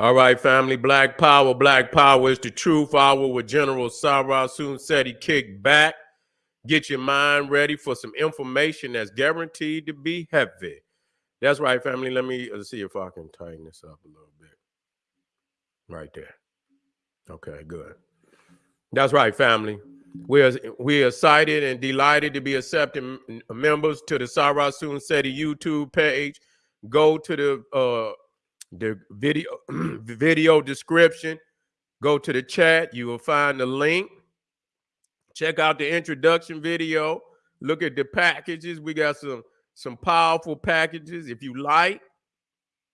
All right, family. Black Power. Black Power is the truth hour with General Sarah Soon said he kicked back. Get your mind ready for some information that's guaranteed to be heavy. That's right, family. Let me see if I can tighten this up a little bit. Right there. Okay, good. That's right, family. We're we are excited and delighted to be accepting members to the Sarah Soon Seti YouTube page. Go to the uh the video video description. Go to the chat. You will find the link. Check out the introduction video. Look at the packages. We got some some powerful packages. If you like,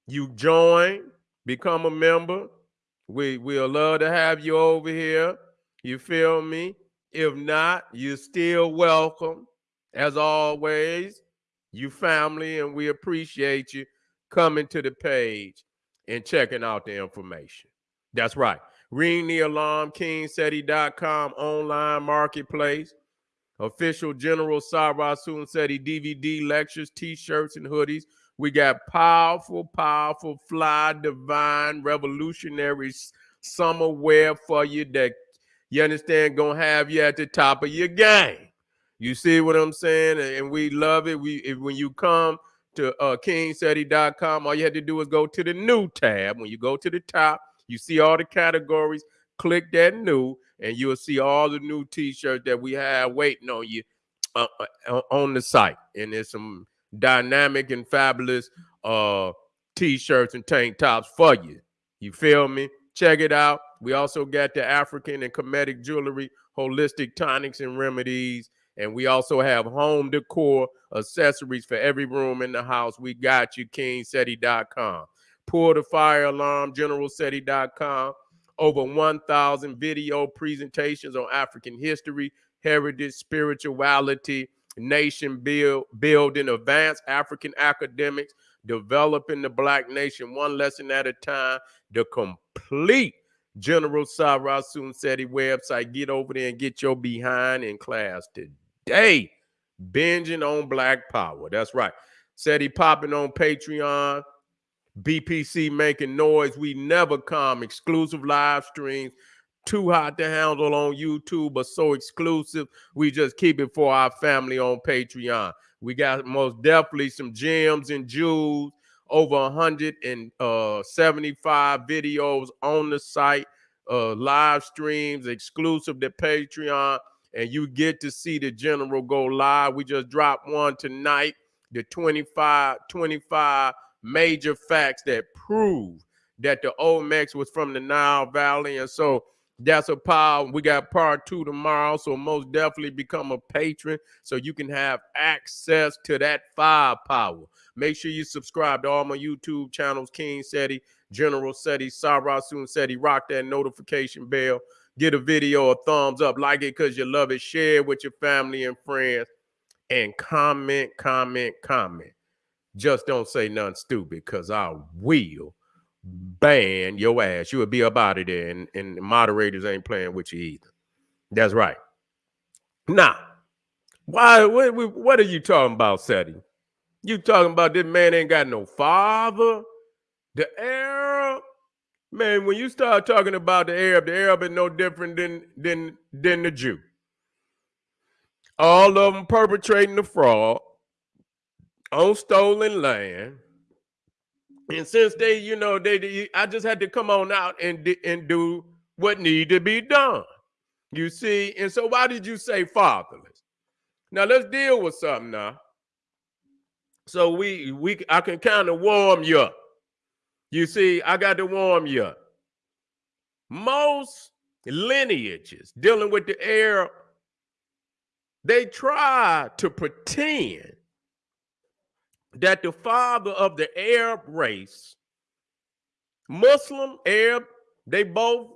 you join, become a member. We we'll love to have you over here. You feel me? If not, you're still welcome. As always, you family, and we appreciate you coming to the page and checking out the information. That's right. Ring the alarm, kingseti.com online marketplace. Official General Sarah Seti DVD lectures, t-shirts, and hoodies. We got powerful, powerful, fly, divine, revolutionary summer wear for you that you understand gonna have you at the top of your game. You see what I'm saying? And we love it. We when you come to uh, all you had to do is go to the new tab. When you go to the top, you see all the categories. Click that new, and you'll see all the new t-shirts that we have waiting on you uh, uh, on the site. And there's some dynamic and fabulous uh, t-shirts and tank tops for you. You feel me? Check it out. We also got the African and Kemetic jewelry, holistic tonics and remedies. And we also have home decor accessories for every room in the house. We got you, kingseti.com. Pull the fire alarm, generalseti.com. Over 1,000 video presentations on African history, heritage, spirituality, nation build, building, advanced African academics, developing the Black nation one lesson at a time, the complete General Sarah Seti website. Get over there and get your behind in class today. Day binging on Black Power. That's right. Seti popping on Patreon. BPC making noise. We never come. Exclusive live streams. Too hot to handle on YouTube, but so exclusive. We just keep it for our family on Patreon. We got most definitely some gems and jewels over 175 uh, videos on the site, uh, live streams, exclusive to Patreon, and you get to see the general go live. We just dropped one tonight, the 25, 25 major facts that prove that the Olmecs was from the Nile Valley. And so that's a power. We got part two tomorrow. So most definitely become a patron so you can have access to that firepower. Make sure you subscribe to all my YouTube channels, King Seti, General Seti, Sarah Soon Seti. Rock that notification bell. Get a video a thumbs up. Like it because you love it. Share it with your family and friends. And comment, comment, comment. Just don't say nothing stupid because I will ban your ass. You would be up out of there, and, and moderators ain't playing with you either. That's right. Now, why? What, what are you talking about, Seti? You talking about this man ain't got no father? The Arab? Man, when you start talking about the Arab, the Arab is no different than than than the Jew. All of them perpetrating the fraud on stolen land and since they, you know, they, I just had to come on out and and do what need to be done. You see, and so why did you say fatherless? Now let's deal with something now. So we we I can kind of warm you up. You see, I got to warm you up. Most lineages dealing with the Arab, they try to pretend that the father of the Arab race, Muslim, Arab, they both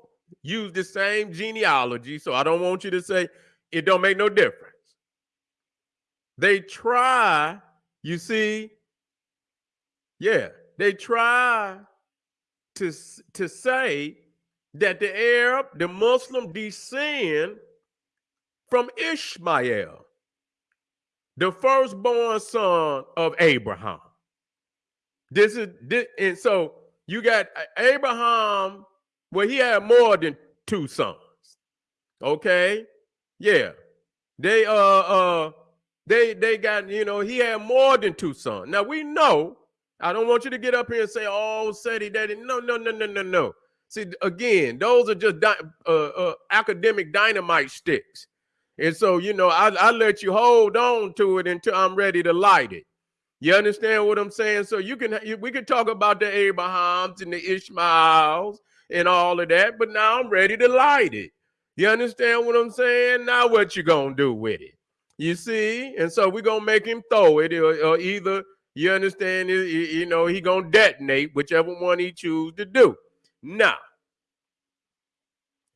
use the same genealogy. So I don't want you to say it don't make no difference. They try, you see, yeah, they try to, to say that the Arab, the Muslim descend from Ishmael the firstborn son of Abraham. This is this, and so You got Abraham, well, he had more than two sons. Okay, yeah, they uh uh they they got you know he had more than two sons. Now we know. I don't want you to get up here and say, "Oh, Seti Daddy." No, no, no, no, no, no. See, again, those are just di- uh, uh, academic dynamite sticks. And so, you know, I, I let you hold on to it until I'm ready to light it. You understand what I'm saying? So you can we can talk about the Abrahams and the Ishmaels and all of that, but now I'm ready to light it. You understand what I'm saying? Now what you gonna do with it? You see? And so we're gonna make him throw it, or, or either you understand, you know, he gonna detonate whichever one he choose to do. Now,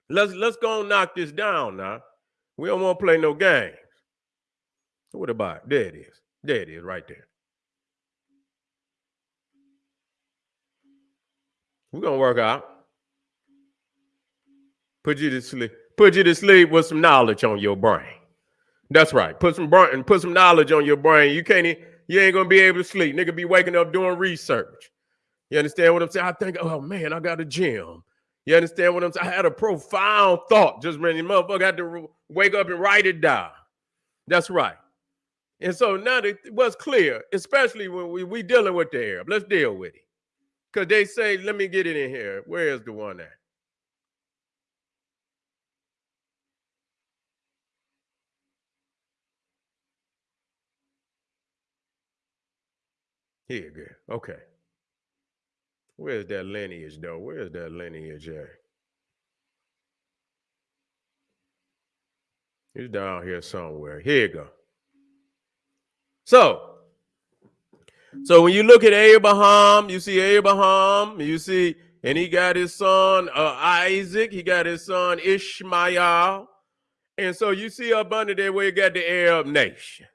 let's let's go and knock this down now. We don't want to play no games. What about it? There it is. There it is, right there. We're gonna work out. Put you to sleep. Put you to sleep with some knowledge on your brain. That's right. Put some brain and put some knowledge on your brain. You can't you ain't gonna be able to sleep. Nigga be waking up doing research. You understand what I'm saying? I think, oh man, I got a gym. You understand what I'm saying? I had a profound thought just when the motherfucker had to wake up and write it down. That's right. And so now it was clear, especially when we we dealing with the Arab. Let's deal with it. Because they say, let me get it in here. Where is the one at? Here, good. Okay. Where's that lineage, though? Where's that lineage at? It's down here somewhere. Here you go. So, so when you look at Abraham, you see Abraham, you see, and he got his son uh, Isaac, he got his son Ishmael. And so you see up under there where you got the Arab nations.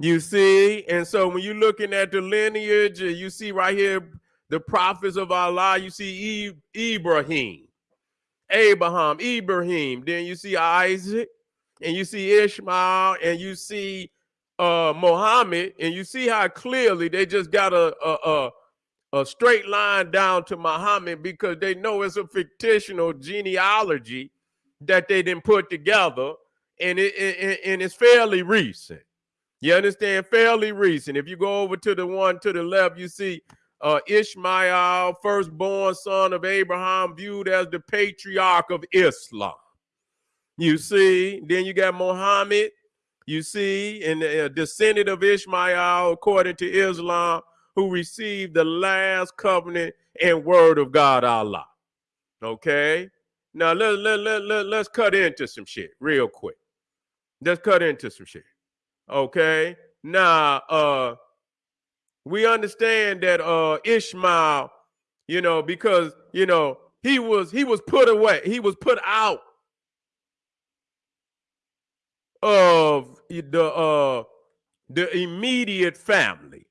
You see, and so when you're looking at the lineage, you see right here the prophets of Allah, you see Ibrahim, Abraham, Ibrahim, then you see Isaac, and you see Ishmael, and you see uh Muhammad, and you see how clearly they just got a a, a, a straight line down to Muhammad because they know it's a fictional genealogy that they didn't put together, and it, it and it's fairly recent. You understand? Fairly recent. If you go over to the one to the left, you see uh, Ishmael, firstborn son of Abraham, viewed as the patriarch of Islam. You see, then you got Muhammad, you see, and a uh, descendant of Ishmael, according to Islam, who received the last covenant and word of God, Allah. Okay? Now, let, let, let, let, let's cut into some shit real quick. Let's cut into some shit. Okay? Now, uh, we understand that uh Ishmael, you know, because you know he was he was put away, he was put out of the uh the immediate family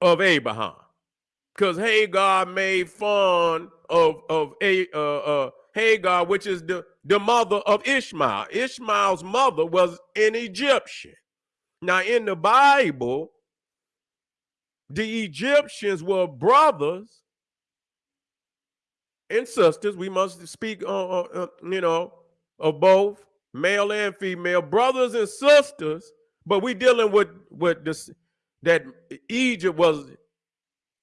of Abraham. Because Hagar made fun of of a uh, uh Hagar, which is the, the mother of Ishmael. Ishmael's mother was an Egyptian. Now, in the Bible, the Egyptians were brothers and sisters. We must speak, uh, uh, uh, you know, of both male and female, brothers and sisters. But we dealing with with this that Egypt was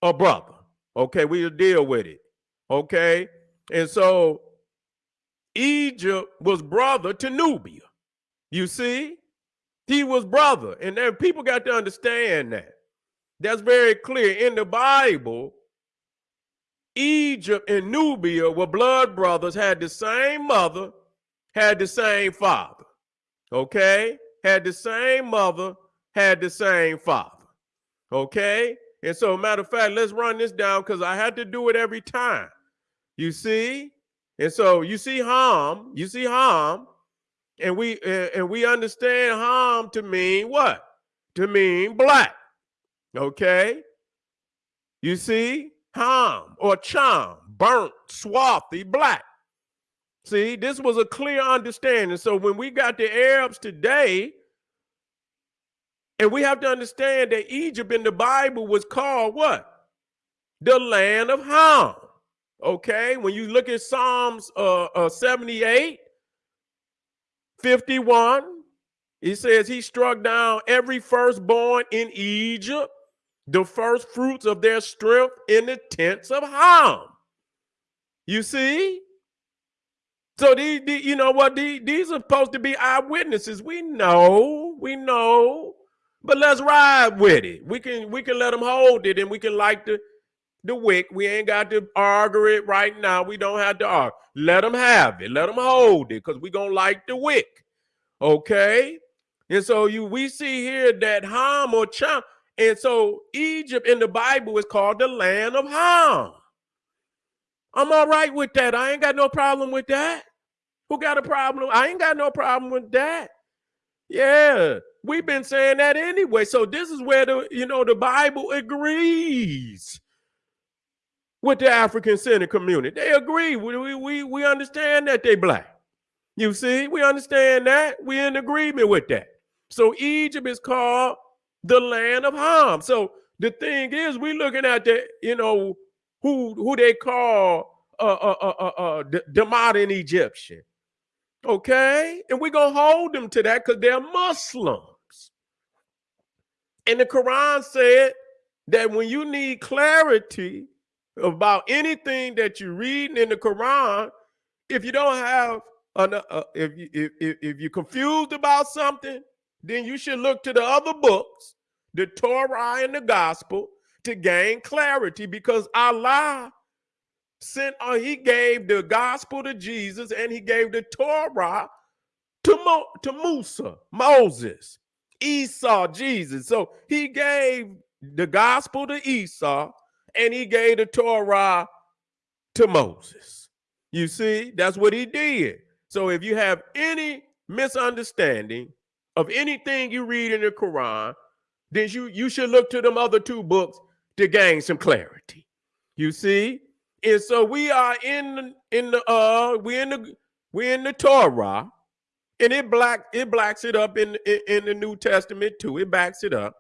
a brother. Okay, we'll deal with it. Okay, and so Egypt was brother to Nubia. You see, he was brother, and then people got to understand that. That's very clear in the Bible. Egypt and Nubia were blood brothers, had the same mother, had the same father. Okay? Had the same mother, had the same father. Okay? And so, matter of fact, let's run this down because I had to do it every time. You see? And so you see Ham, you see Ham, and we and we understand Ham to mean what? To mean black. Okay. You see, Ham or Cham, burnt, swarthy, black. See, this was a clear understanding. So when we got the Arabs today, and we have to understand that Egypt in the Bible was called what? the land of Ham. Okay, when you look at Psalms uh, uh, 78, 51, He says he struck down every firstborn in Egypt, the first fruits of their strength in the tents of Ham. You see? So these, these you know what? These, these are supposed to be eyewitnesses. We know, we know, but let's ride with it. We can we can let them hold it, and we can like the the wick. We ain't got to argue it right now. We don't have to argue. Let them have it. Let them hold it, because we gonna light the wick. Okay. And so you we see here that Ham or Cham, and so Egypt in the Bible is called the land of Ham. I'm all right with that. I ain't got no problem with that. Who got a problem? I ain't got no problem with that. Yeah, we've been saying that anyway. So this is where the you know the Bible agrees with the African Center community. They agree. We we we understand that they black. You see, we understand that. We're in agreement with that. So Egypt is called the land of Ham. So the thing is, we're looking at the you know who who they call uh, uh, uh, uh, uh the, the modern Egyptian. Okay, and we're gonna hold them to that because they're Muslims. And the Quran said that when you need clarity about anything that you're reading in the Quran, if you don't have an, uh, if, you, if, if you're confused about something, then you should look to the other books, the Torah and the Gospel, to gain clarity because Allah sent uh, he gave the gospel to Jesus and he gave the Torah to, Mo, to Musa, Moses, Esau, Jesus. So he gave the gospel to Esau and he gave the Torah to Moses. You see, that's what he did. So if you have any misunderstanding of anything you read in the Quran, then you, you should look to them other two books to gain some clarity. You see? And so we are in in the uh we in the we in the Torah, and it black it blacks it up in, in in the New Testament too. It backs it up.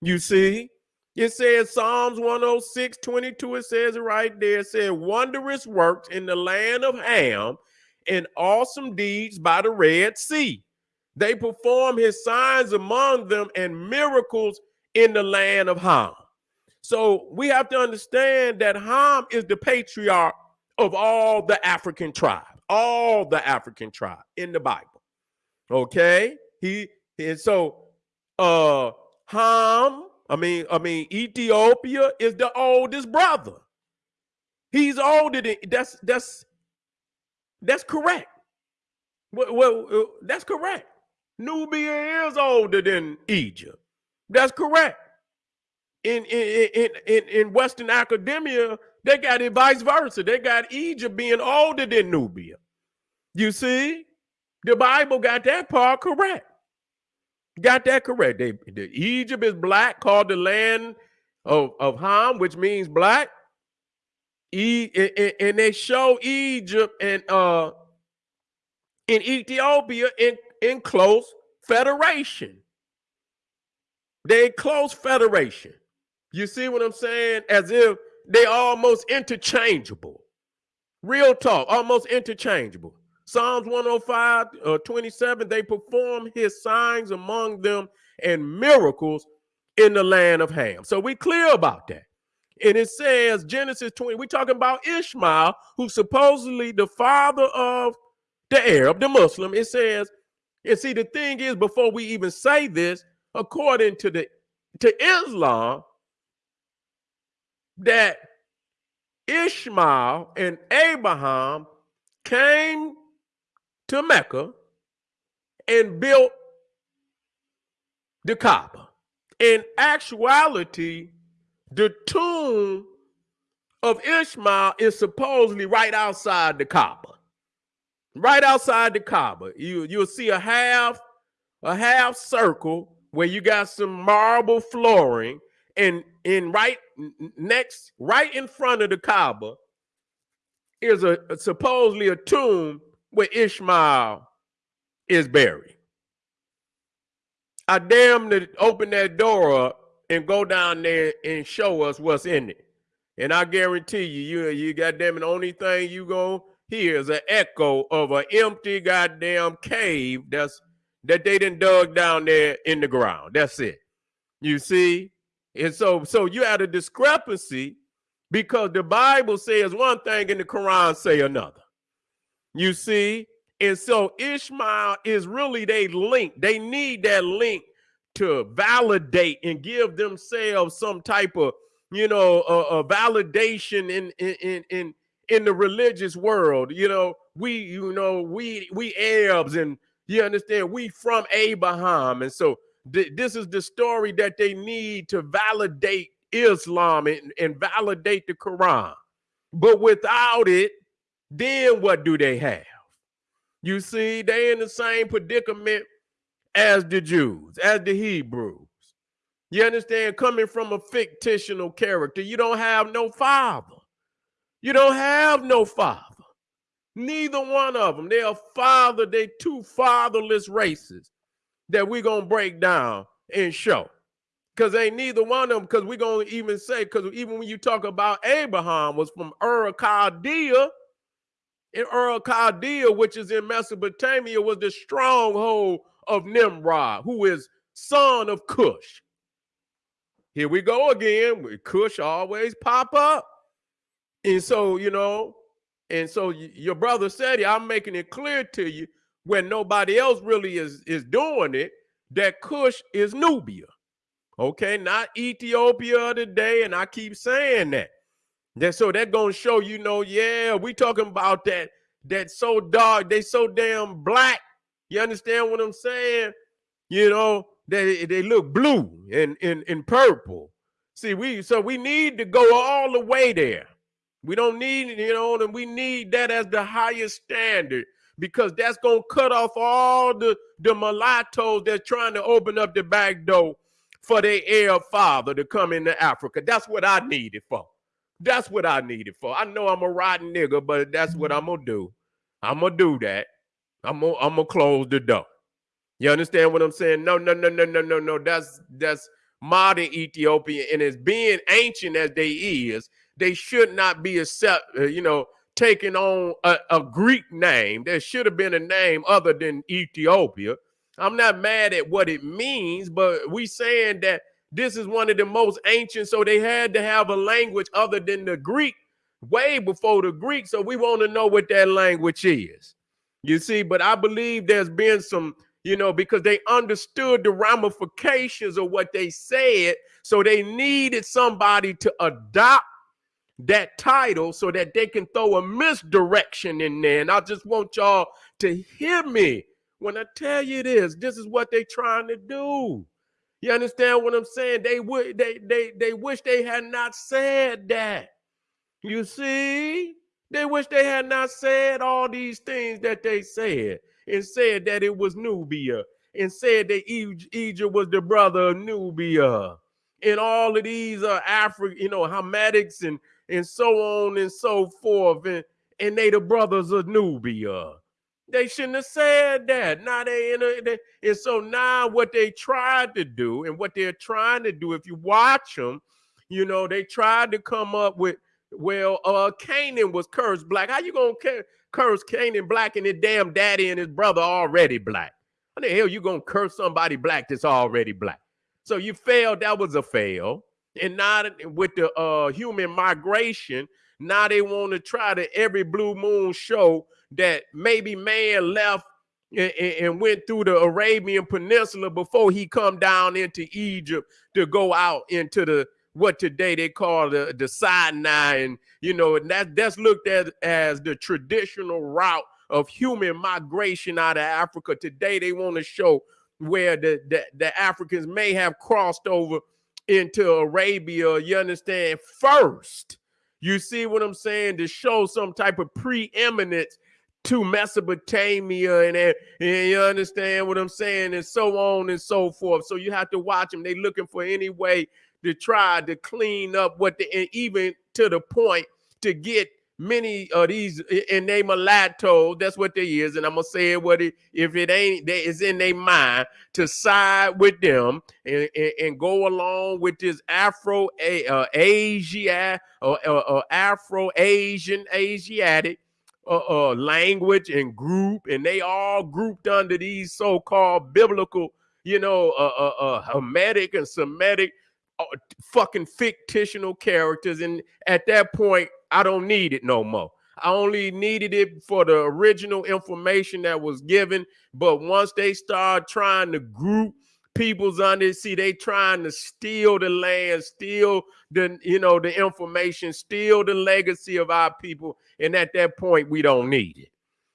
You see? It says Psalms 106, 22, it says it right there. It says, wondrous works in the land of Ham and awesome deeds by the Red Sea. They perform his signs among them and miracles in the land of Ham. So we have to understand that Ham is the patriarch of all the African tribes, all the African tribe in the Bible. Okay? He and so uh Ham, I mean, I mean, Ethiopia is the oldest brother. He's older than that's that's that's correct. Well, well uh, that's correct. Nubia is older than Egypt. That's correct In in in in in Western academia, they got it vice versa. They got Egypt being older than Nubia. You see, the Bible got that part correct. Got that correct. They, the Egypt is black, called the land of, of Ham, which means black. E, and, and they show Egypt and uh in Ethiopia in, in close federation. They close federation. You see what I'm saying? As if they almost interchangeable. Real talk, almost interchangeable. Psalms 105, uh, 27, they perform his signs among them and miracles in the land of Ham. So we clear about that. And it says, Genesis 20, we're talking about Ishmael, who's supposedly the father of the Arab, the Muslim. It says, and see, the thing is, before we even say this, according to the to Islam, that Ishmael and Abraham came to Mecca and built the Kaaba. In actuality, the tomb of Ishmael is supposedly right outside the Kaaba. Right outside the Kaaba. You, you'll see a half, a half circle where you got some marble flooring and in right next, right in front of the Kaaba, is a, a supposedly a tomb where Ishmael is buried. I damn to open that door up and go down there and show us what's in it. And I guarantee you, you, you goddamn the only thing you gonna hear is an echo of an empty goddamn cave that's that they didn't dug down there in the ground. That's it. You see? And so, so you had a discrepancy because the Bible says one thing and the Quran say another. You see? And so Ishmael is really they link. They need that link to validate and give themselves some type of you know, a, a validation in in in in the religious world. You know, we you know we we Arabs and you understand we from Abraham, and so th- this is the story that they need to validate Islam and, and validate the Quran. But without it, then what do they have? You see, they in the same predicament as the Jews, as the Hebrews. You understand? Coming from a fictional character, you don't have no father. You don't have no father. Neither one of them. They're father, they two fatherless races that we're gonna break down and show. Because ain't neither one of them, because we're gonna even say, because even when you talk about Abraham was from Ur Chaldea, in Ur Chaldea, which is in Mesopotamia, was the stronghold of Nimrod, who is son of Cush. Here we go again. Cush always pop up. And so, you know, and so your brother said, I'm making it clear to you when nobody else really is, is doing it, that Cush is Nubia. Okay, not Ethiopia today. And I keep saying that. That so that gonna show you know, yeah, we talking about that that so dark, they so damn black. You understand what I'm saying? You know, they they look blue and in and purple. See, we so we need to go all the way there. We don't need, you know, and we need that as the highest standard because that's gonna cut off all the the mulattoes that's trying to open up the back door for their Arab father to come into Africa. That's what I need it for. That's what I need it for. I know I'm a rotten nigga, but that's what I'm gonna do. I'm gonna do that. I'm gonna I'm gonna close the door. You understand what I'm saying? No, no, no, no, no, no, no. That's that's modern Ethiopia, and as being ancient as they is, they should not be accept, uh, you know, taking on a, a Greek name. There should have been a name other than Ethiopia. I'm not mad at what it means, but we saying that this is one of the most ancient, so they had to have a language other than the Greek way before the Greek. So we want to know what that language is. You see, but I believe there's been some you know, because they understood the ramifications of what they said. So they needed somebody to adopt that title so that they can throw a misdirection in there. And I just want y'all to hear me when I tell you this. This is what they're trying to do. You understand what I'm saying? They would they they they wish they had not said that. You see? They wish they had not said all these things that they said and said that it was Nubia and said that Egypt was the brother of Nubia. And all of these uh, are African, you know, Hamadics and and so on and so forth. And, and they the brothers of Nubia. They shouldn't have said that. Now they in a, they, and so now what they tried to do and what they're trying to do, if you watch them, you know, they tried to come up with, well, uh, Canaan was cursed black. How you gonna curse Canaan black and his damn daddy and his brother already black? How the hell you gonna curse somebody black that's already black? So you failed. That was a fail. And now with the uh, human migration, now they want to try to every blue moon show that maybe man left and, and, went through the Arabian Peninsula before he come down into Egypt to go out into the what today they call the, the Sinai, and you know, and that that's looked at as the traditional route of human migration out of Africa. Today they want to show where the, the, the Africans may have crossed over into Arabia, you understand, first. You see what I'm saying? To show some type of preeminence to Mesopotamia and, and you understand what I'm saying and so on and so forth. So you have to watch them. They looking for any way to try to clean up what the and even to the point to get many of these in they mulatto, that's what they is, and I'm gonna say it what it if it ain't that is in their mind to side with them and, and, and go along with this Afro uh, Asia or uh, uh, Afro Asian Asiatic uh, uh, language and group, and they all grouped under these so-called biblical, you know, uh, uh, uh Hamitic and Semitic uh, fucking fictional characters. And at that point, I don't need it no more. I only needed it for the original information that was given. But once they start trying to group people's under, see, they trying to steal the land, steal the, you know, the information, steal the legacy of our people. And at that point, we don't need it.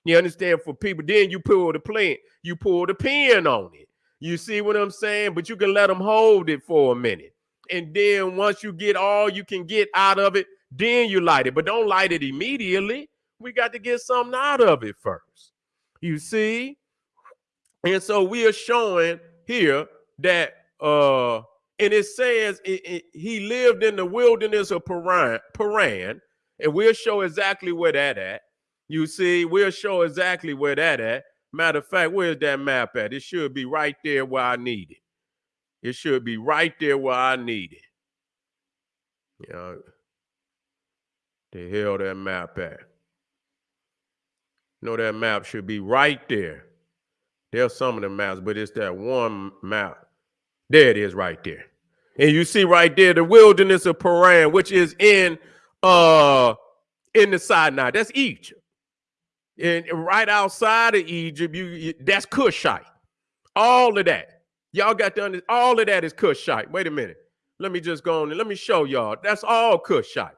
You understand? For people, then you pull the plant, you pull the pin on it. You see what I'm saying? But you can let them hold it for a minute. And then once you get all you can get out of it, then you light it. But don't light it immediately. We got to get something out of it first. You see? And so we are showing here that uh and it says it, it, he lived in the wilderness of Paran, Paran, and we'll show exactly where that at. You see, we'll show exactly where that at. Matter of fact, where's that map at? It should be right there where I need it. It should be right there where I need it. You know, the hell that map at? Know that map should be right there. There's some of the maps, but it's that one map. There it is right there. And you see right there the wilderness of Paran, which is in uh in the Sinai. That's Egypt. And right outside of Egypt, you, you that's Cushite. All of that. Y'all got to understand, all of that is Cushite. Wait a minute. Let me just go on and let me show y'all. That's all Cushite.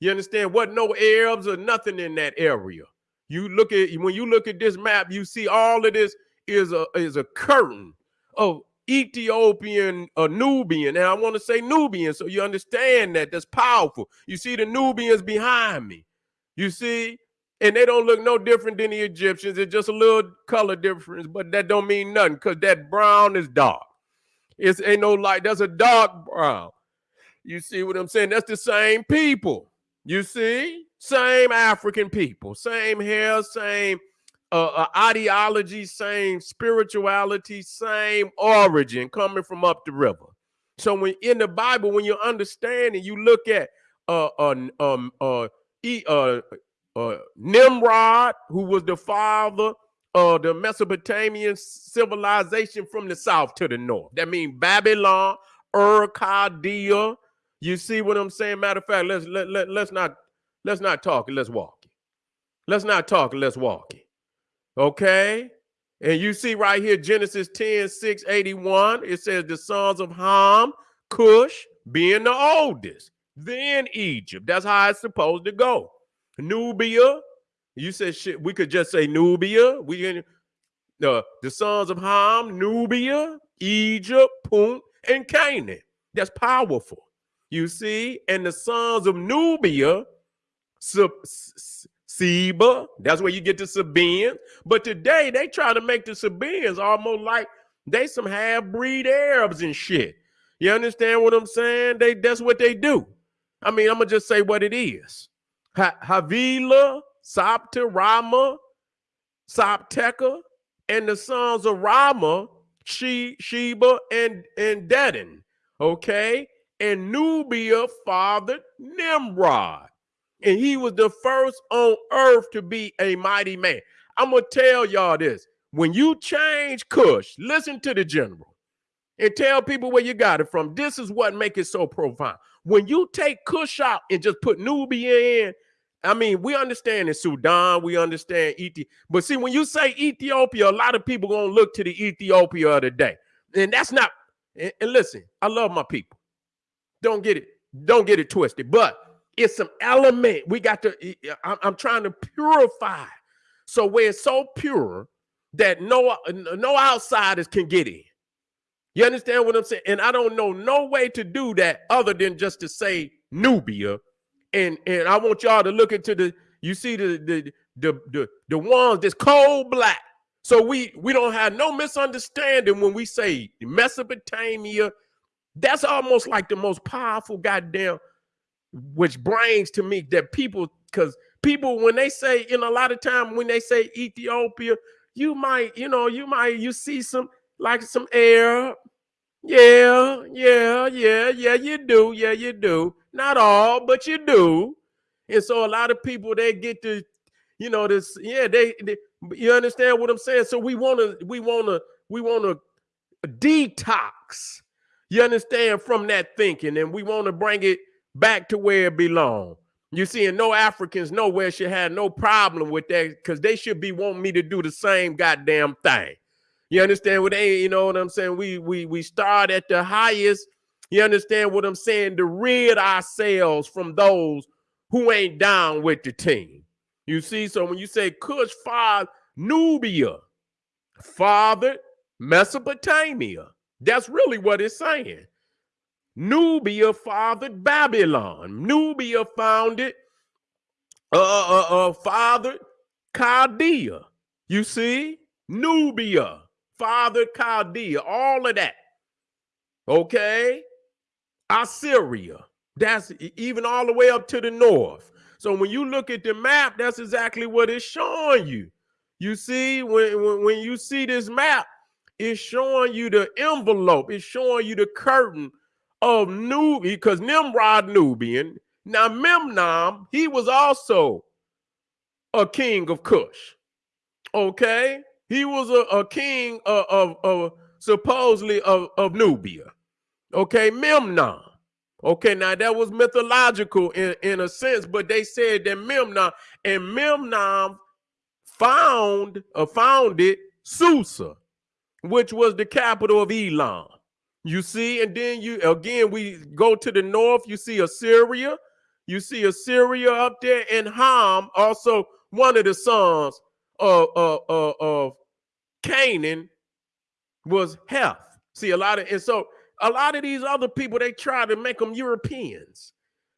You understand? What no Arabs or nothing in that area. You look at when you look at this map, you see all of this is a is a curtain of Ethiopian Nubian. And I want to say Nubian, so you understand that that's powerful. You see the Nubians behind me. You see, and they don't look no different than the Egyptians. It's just a little color difference, but that don't mean nothing because that brown is dark. It's ain't no light. That's a dark brown. You see what I'm saying? That's the same people. You see, same African people, same hair, same uh, ideology, same spirituality, same origin coming from up the river. So when in the Bible, when you understand and you look at uh, uh um uh, uh uh, Nimrod, who was the father of the Mesopotamian civilization from the south to the north. That means Babylon, Ur Chaldea. You see what I'm saying? Matter of fact, let's let, let, let's not let's not talk, let's walk. Let's not talk, let's walk it. Okay. And you see right here, Genesis 10, 6, 81, it says the sons of Ham, Cush, being the oldest, then Egypt. That's how it's supposed to go. Nubia. You said shit. We could just say Nubia. We can uh, the sons of Ham, Nubia, Egypt, Punt, and Canaan. That's powerful. You see, and the sons of Nubia, Seba. That's where you get the Sabaeans. But today they try to make the Sabaeans almost like they some half-breed Arabs and shit. You understand what I'm saying? They that's what they do. I mean, I'm gonna just say what it is. Havila, Sapta, Rama, Sapteka, and the sons of Rama, she, Sheba, and, and Dedan. Okay. And Nubia fathered Nimrod. And he was the first on earth to be a mighty man. I'm to tell y'all this. When you change Cush, listen to the general and tell people where you got it from. This is what make it so profound. When you take Cush out and just put Nubia in, I mean, we understand in Sudan, we understand Ethiopia, but see, when you say Ethiopia, a lot of people gonna look to the Ethiopia of the day, and that's not. And, and listen, I love my people. Don't get it, don't get it twisted. But it's some element we got to. I'm, I'm trying to purify, so where it's so pure that no no outsiders can get in. You understand what I'm saying? And I don't know no way to do that other than just to say Nubia and and I want y'all to look into the you see the the the the, the ones that's cold black. So we we don't have no misunderstanding when we say Mesopotamia. That's almost like the most powerful goddamn, which brings to me that people because people when they say in a lot of time when they say Ethiopia, you might you know you might you see some like some air. Yeah, yeah, yeah, yeah, you do. Yeah, you do. Not all, but you do. And so a lot of people they get to, you know, this, yeah, they, they you understand what I'm saying? So we want to, we want to, we want to detox. You understand from that thinking, and we want to bring it back to where it belongs. You see, and no Africans nowhere should have no problem with that because they should be wanting me to do the same goddamn thing. You understand what they, you know what I'm saying? We we we start at the highest. You understand what I'm saying? To rid ourselves from those who ain't down with the team. You see, so when you say Cush father Nubia, fathered Mesopotamia, that's really what it's saying. Nubia fathered Babylon. Nubia founded, uh, uh, uh, fathered Chaldea. You see, Nubia fathered Chaldea. All of that. Okay, Assyria. That's even all the way up to the north. So when you look at the map, that's exactly what it's showing you. You see, when, when, when you see this map, it's showing you the envelope. It's showing you the curtain of Nubian, because Nimrod Nubian. Now Memnon, he was also a king of Cush. Okay, he was a, a king of, of, of supposedly of, of Nubia. Okay, Memnon. Okay, now that was mythological in, in a sense, but they said that Memnon and Memnon found or uh, founded Susa, which was the capital of Elam. You see, and then you again we go to the north, you see Assyria, you see Assyria up there, and Ham, also one of the sons of, of, of Canaan was Heth. See, a lot of and so a lot of these other people, they try to make them Europeans,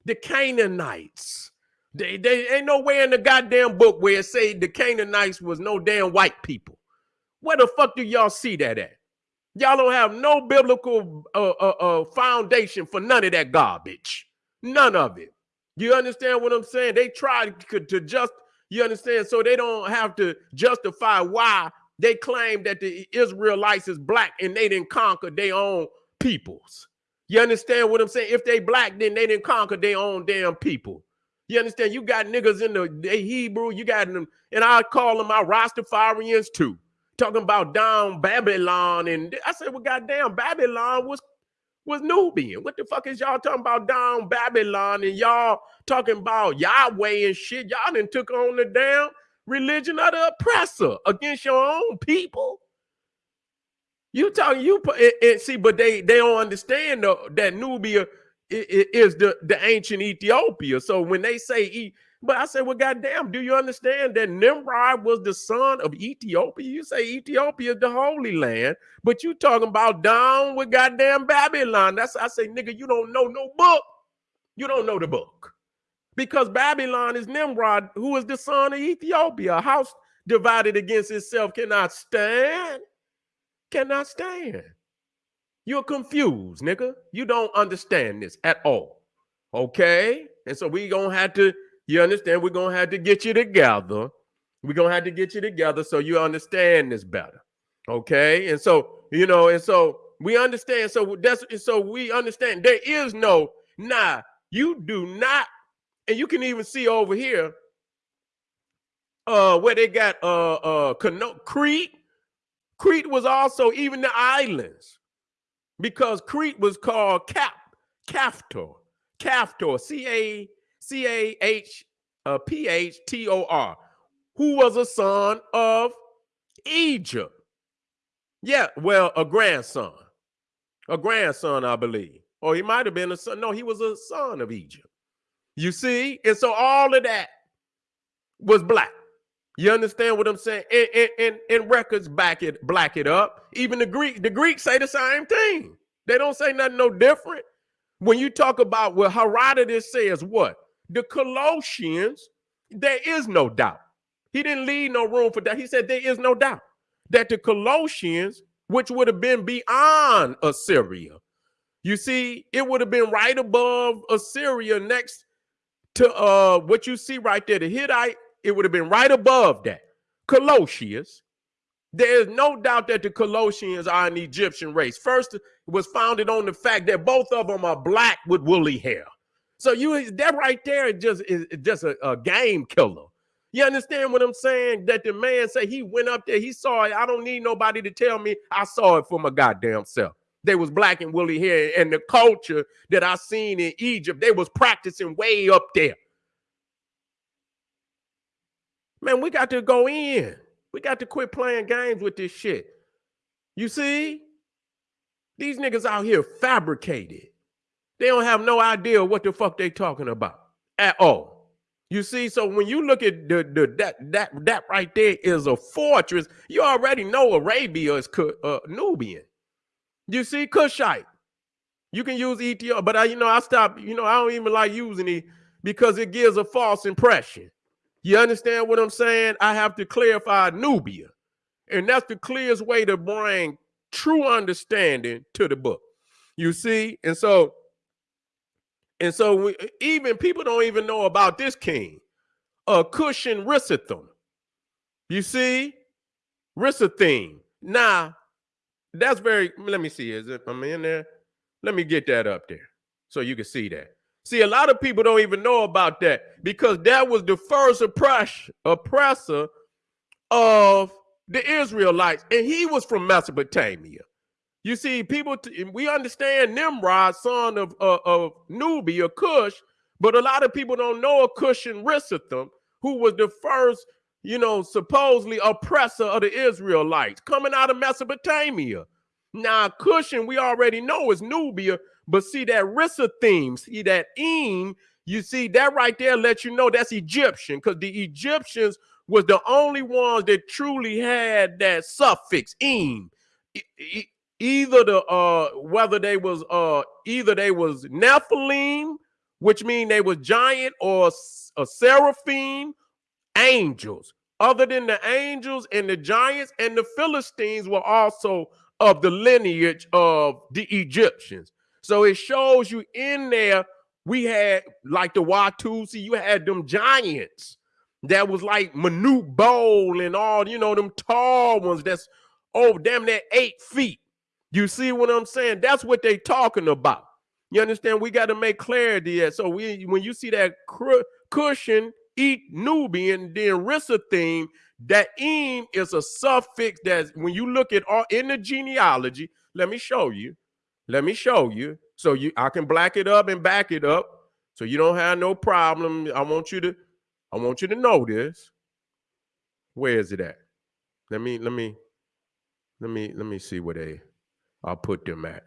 the Canaanites. They, they ain't nowhere in the goddamn book where it say the Canaanites was no damn white people. Where the fuck do y'all see that at? Y'all don't have no biblical uh, uh, uh, foundation for none of that garbage. None of it. You understand what I'm saying? They try to, to just, you understand? So they don't have to justify why they claim that the Israelites is black and they didn't conquer their own peoples. You understand what I'm saying? If they black, then they didn't conquer their own damn people. You understand? You got niggas in the Hebrew, you got them, and I call them our Rastafarians too. Talking about down Babylon. And I said, well, goddamn, Babylon was was Nubian. What the fuck is y'all talking about down Babylon? And y'all talking about Yahweh and shit. Y'all done took on the damn religion of the oppressor against your own people. You talking you it, it, see, but they they don't understand though, that Nubia is the the ancient Ethiopia. So when they say but I said, well, goddamn, do you understand that Nimrod was the son of Ethiopia? You say Ethiopia is the Holy Land, but you talking about down with goddamn Babylon. That's I say, nigga, you don't know no book. You don't know the book. Because Babylon is Nimrod, who is the son of Ethiopia. A house divided against itself cannot stand cannot stand. You're confused, nigga. You don't understand this at all. Okay? And so we gonna have to, you understand, we're gonna have to get you together. We're gonna have to get you together so you understand this better. Okay. And so, you know, and so we understand. So that's so we understand there is no nah, you do not, and you can even see over here uh where they got uh uh Crete Crete was also even the islands because Crete was called Cap, Caphtor, Caphtor, C A C A H uh, P H T O R, who was a son of Egypt. Yeah, well, a grandson, a grandson, I believe. Or he might have been a son. No, he was a son of Egypt. You see? And so all of that was black. You understand what I'm saying? And, and, and, and, records back it, black it up. Even the Greek, the Greeks say the same thing. They don't say nothing no different. When you talk about well, Herodotus says what? The Colchians, there is no doubt. He didn't leave no room for that. He said there is no doubt that the Colchians, which would have been beyond Assyria, you see, it would have been right above Assyria next to uh what you see right there, the Hittite, it would have been right above that. Colchians. There is no doubt that the Colchians are an Egyptian race. First, it was founded on the fact that both of them are black with woolly hair. So you that right there just is just a, a game killer. You understand what I'm saying? That the man said he went up there, he saw it. I don't need nobody to tell me. I saw it for my goddamn self. They was black and woolly hair, and the culture that I seen in Egypt, they was practicing way up there. Man, we got to go in. We got to quit playing games with this shit. You see? These niggas out here fabricated. They don't have no idea what the fuck they talking about at all. You see, so when you look at the, the that that that right there is a fortress. You already know Arabia is uh, Nubian. You see, Cushite. You can use Ethiopia, but I, you know, I stop. You know, I don't even like using it because it gives a false impression. You understand what I'm saying? I have to clarify Nubia, and that's the clearest way to bring true understanding to the book. You see, and so and so we, even people don't even know about this king, uh, Cushan Rissatham. You see, Rissathim. Now, that's very, let me see, is it, am I in there? Let me get that up there so you can see that. See, a lot of people don't even know about that because that was the first oppress, oppressor of the Israelites, and he was from Mesopotamia. You see, people, we understand Nimrod, son of, uh, of Nubia, Cush, but a lot of people don't know a Cush Cushan Rissatham, who was the first, you know, supposedly oppressor of the Israelites coming out of Mesopotamia. Now, Cushan, we already know is Nubia, but see that Rissathim, see that Eem, you see that right there lets you know that's Egyptian because the Egyptians was the only ones that truly had that suffix Eem either the uh whether they was uh either they was Nephilim, which mean they was giant, or a seraphim, angels. Other than the angels and the giants and the Philistines were also of the lineage of the Egyptians. So it shows you in there, we had like the Watusi, you had them giants that was like Manute Bol and all, you know, them tall ones that's oh damn near eight feet. You see what I'm saying? That's what they talking about. You understand? We got to make clarity. So we, when you see that cushion, eat Nubian, then Rissathim, that Eem is a suffix that when you look at all in the genealogy, let me show you. Let me show you. So you I can black it up and back it up. So you don't have no problem. I want you to, I want you to know this. Where is it at? Let me, let me, let me, let me see where they I'll put them at.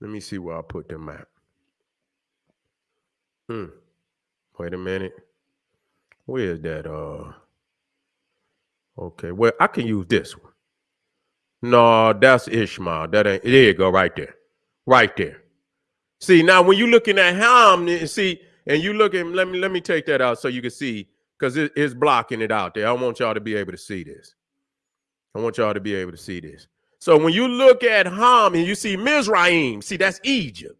Let me see where I'll put them at. Hmm. Wait a minute. Where is that? Uh. Okay. Well, I can use this one. No, that's Ishmael. That ain't. There you go. Right there. Right there. See now, when you're looking at Ham, see, and you looking. Let me let me take that out so you can see because it, it's blocking it out there. I want y'all to be able to see this. I want y'all to be able to see this. So when you look at Ham and you see Mizraim, see that's Egypt.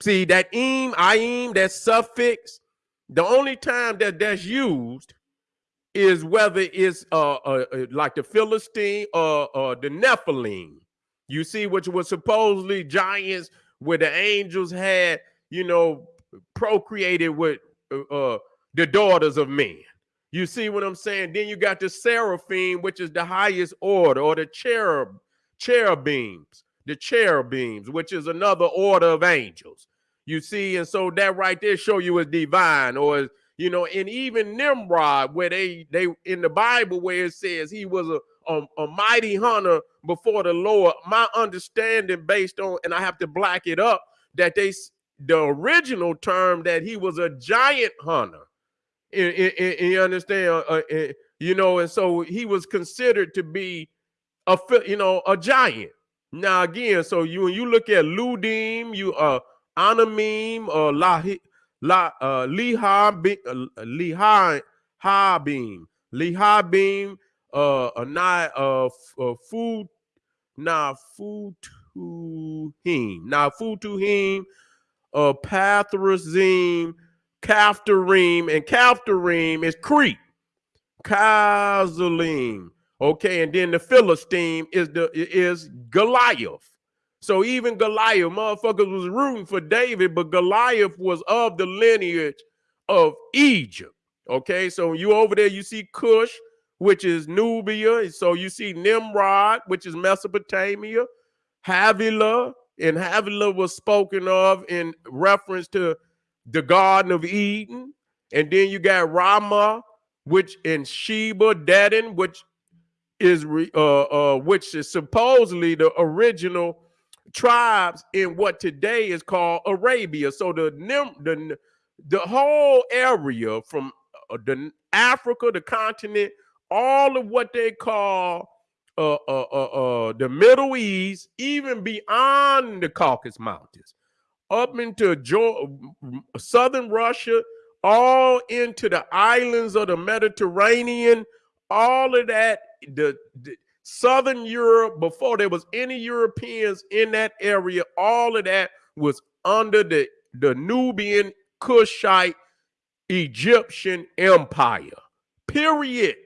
See that im, aim, that suffix. The only time that that's used is whether it's uh, uh, uh like the Philistine or uh, the Nephilim. You see, which was supposedly giants where the angels had, you know, procreated with uh, uh, the daughters of men. You see what I'm saying? Then you got the seraphim, which is the highest order, or the cherub, cherubims, the cherubims, which is another order of angels. You see, and so that right there show you as divine, or you know, and even Nimrod, where they they in the Bible where it says he was a a, a mighty hunter before the Lord. My understanding based on, and I have to black it up, that they the original term that he was a giant hunter. you understand? Uh, uh, you know, and so he was considered to be a you know a giant. Now again, so you when you look at Ludim, you uh Anamim or uh, La La uh Liha uh, Liha Habim Lihabim uh Anai uh, uh food na food to him now food to him uh, Pathrazim, Caphtorim, and Caphtorim is Crete. Kazalim. Okay, and then the Philistine is the is Goliath. So even Goliath, motherfuckers was rooting for David, but Goliath was of the lineage of Egypt. Okay, so you over there, you see Cush, which is Nubia. So you see Nimrod, which is Mesopotamia, Havilah, and Havilah was spoken of in reference to the Garden of Eden. And then you got Raamah, which in Sheba, Dedan, which is uh, uh, which is supposedly the original tribes in what today is called Arabia. So the the the whole area from uh, the Africa, the continent, all of what they call uh, uh, uh, uh, the Middle East, even beyond the Caucasus Mountains, up into southern Russia, all into the islands of the Mediterranean, all of that, the, the southern Europe, before there was any Europeans in that area, all of that was under the, the Nubian Kushite Egyptian Empire. Period.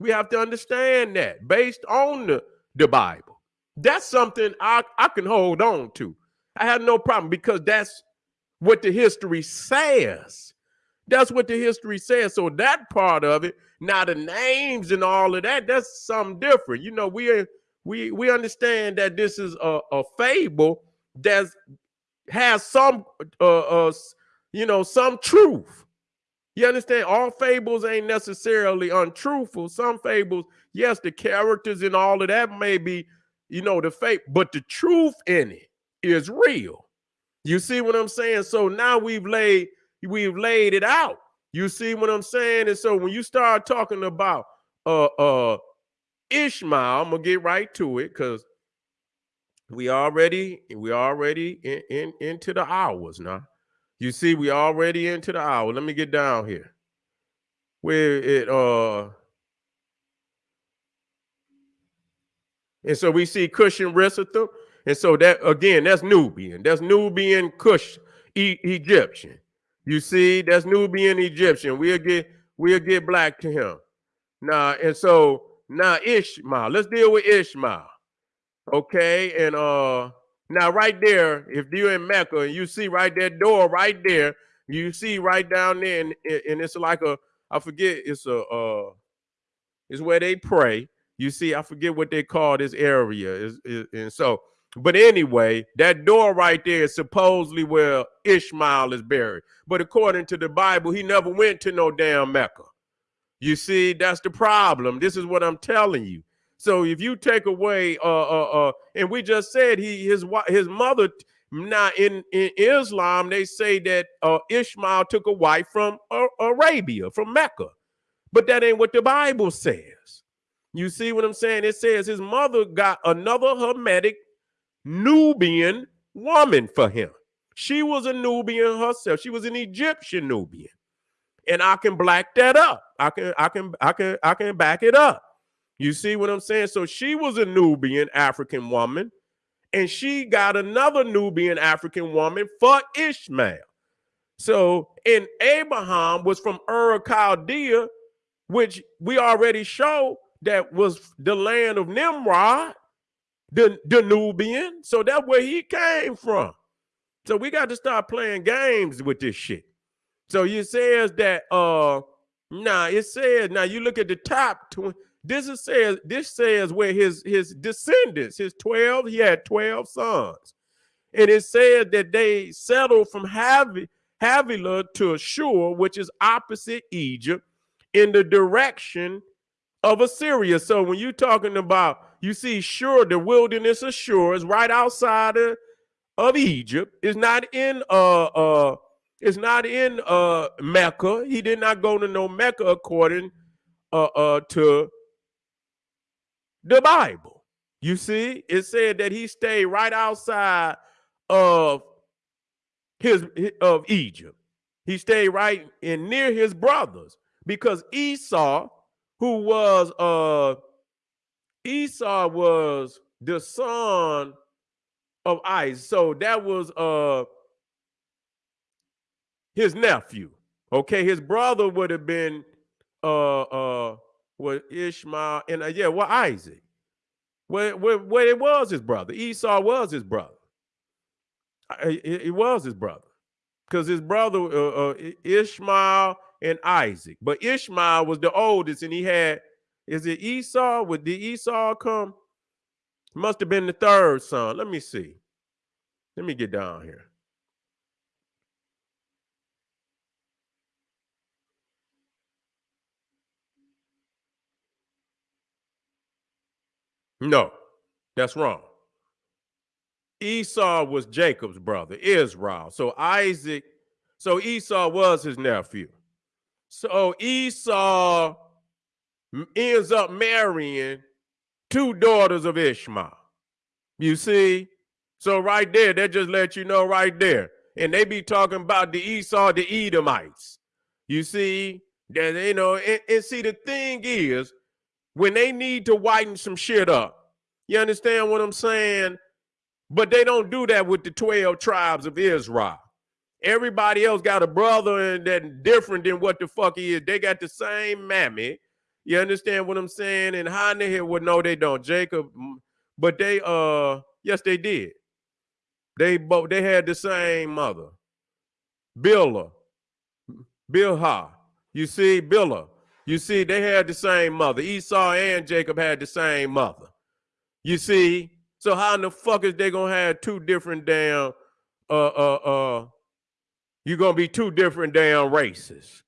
We have to understand that based on the, the Bible. That's something I, I can hold on to. I have no problem because that's what the history says. That's what the history says. So that part of it, now the names and all of that, that's something different. You know, we we we understand that this is a, a fable that has some uh, uh you know some truth. You understand? All fables ain't necessarily untruthful. Some fables, yes, the characters and all of that may be, you know, the fake, but the truth in it is real. You see what I'm saying? So now we've laid we've laid it out. You see what I'm saying? And so when you start talking about uh uh Ishmael, I'm gonna get right to it because we already we already in, in into the hours now. You see, we already into the hour. Let me get down here. Where it uh and so we see Cushan Rissatham. And so that again, that's Nubian. That's Nubian Cush e Egyptian. You see, that's Nubian Egyptian. We'll get we'll get black to him. Now, and so now Ishmael. Let's deal with Ishmael. Okay, and uh now, right there, if you're in Mecca and you see right that door right there, you see right down there, and, and it's like a, I forget, it's a, uh, it's where they pray. You see, I forget what they call this area. Is, is, and so, but anyway, that door right there is supposedly where Ishmael is buried. But according to the Bible, he never went to no damn Mecca. You see, that's the problem. This is what I'm telling you. So if you take away, uh, uh, uh, and we just said he his his mother. Now in in Islam, they say that uh, Ishmael took a wife from uh, Arabia, from Mecca, but that ain't what the Bible says. You see what I'm saying? It says his mother got another Hamitic Nubian woman for him. She was a Nubian herself. She was an Egyptian Nubian. And I can black that up. I can I can I can I can back it up. You see what I'm saying? So she was a Nubian African woman, and she got another Nubian African woman for Ishmael. So, and Abraham was from Ur Chaldea, which we already show that was the land of Nimrod, the, the Nubian. So that's where he came from. So we got to start playing games with this shit. So it says that uh now it says now you look at the top this is says this says where his his descendants, his 12, he had 12 sons. And it said that they settled from Havi, Havilah to Ashur, which is opposite Egypt, in the direction of Assyria. So when you're talking about, you see, Shur, the wilderness of Shur is right outside of, of Egypt. It's not in uh uh it's not in uh Mecca. He did not go to no Mecca according uh uh to the Bible. You see, it said that he stayed right outside of his of Egypt. He stayed right in near his brothers because Esau, who was uh Esau was the son of Isaac. So that was uh his nephew. Okay, his brother would have been uh uh what Ishmael and uh, yeah, well Isaac. Where, where, where it was his brother. Esau was his brother. It, it was his brother because his brother uh, uh, Ishmael and Isaac. But Ishmael was the oldest, and he had. Is it Esau? Would the Esau come? Must have been the third son. Let me see. Let me get down here. No, that's wrong. Esau was Jacob's brother, Israel. So Isaac, so Esau was his nephew. So Esau ends up marrying two daughters of Ishmael. You see? So right there, that just let you know right there. And they be talking about the Esau, the Edomites. You see? That you know, and, and see the thing is, when they need to whiten some shit up, you understand what I'm saying? But they don't do that with the 12 tribes of Israel. Everybody else got a brother and that different than what the fuck he is. They got the same mammy. You understand what I'm saying? And how in the hell would no, they don't. Jacob, but they uh yes, they did. They both they had the same mother. Bilhah. Bilha. You see, Bilhah. You see, they had the same mother. Esau and Jacob had the same mother. You see, so how in the fuck is they gonna have two different damn uh uh uh you're gonna be two different damn races.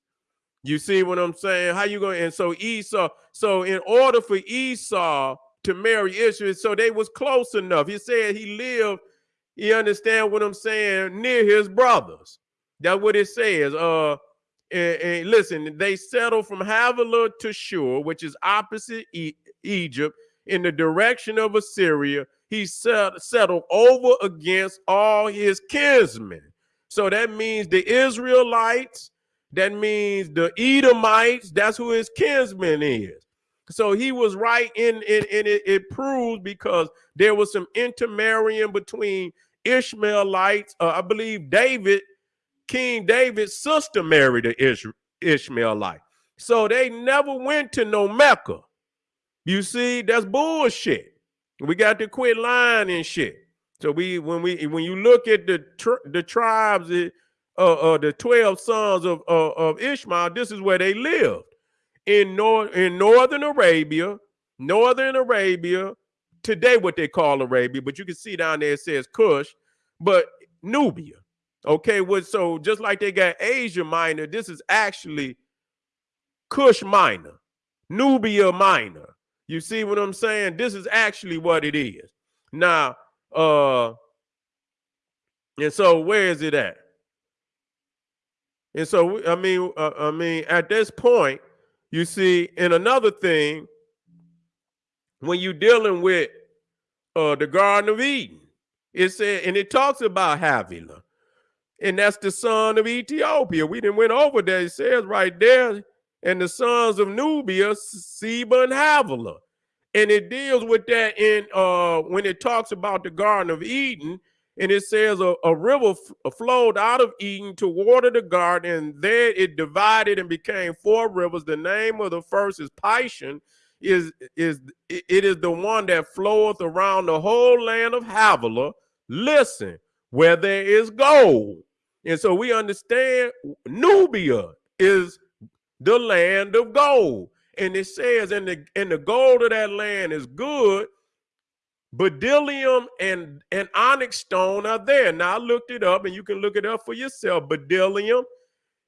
You see what I'm saying? How you going and so Esau, so in order for Esau to marry Ishmael, so they was close enough. He said he lived, you understand what I'm saying, near his brothers. That's what it says. Uh and, and listen, they settled from Havilah to Shur, which is opposite e Egypt, in the direction of Assyria. He set, settled over against all his kinsmen. So that means the Israelites, that means the Edomites, that's who his kinsman is. So he was right in, in, in it, it proves because there was some intermarrying between Ishmaelites. Uh, I believe David, King David's sister married an Ish, Ishmaelite. So they never went to no Mecca. You see, that's bullshit. We got to quit lying and shit. So we when we when you look at the the tribes, uh, uh, the twelve sons of uh, of Ishmael, this is where they lived in north in northern Arabia, northern Arabia. Today, what they call Arabia, but you can see down there it says Cush, but Nubia. Okay, what so just like they got Asia Minor, this is actually Cush Minor, Nubia Minor. You see what I'm saying? This is actually what it is. Now, uh, and so where is it at? And so I mean, uh, I mean, at this point, you see, and another thing, when you're dealing with uh, the Garden of Eden, it said, and it talks about Havilah, and that's the son of Ethiopia. We didn't went over there. It says right there, and the sons of Nubia, Seba and Havilah and it deals with that in uh when it talks about the garden of eden and it says a, a river uh, flowed out of eden to water the garden and there it divided and became four rivers. The name of the first is pishon is is it is the one that floweth around the whole land of havilah. Listen where there is gold. And so we understand nubia is the land of gold. And it says, and the and the gold of that land is good, bdellium and, and onyx stone are there. Now I looked it up, and you can look it up for yourself. Bdellium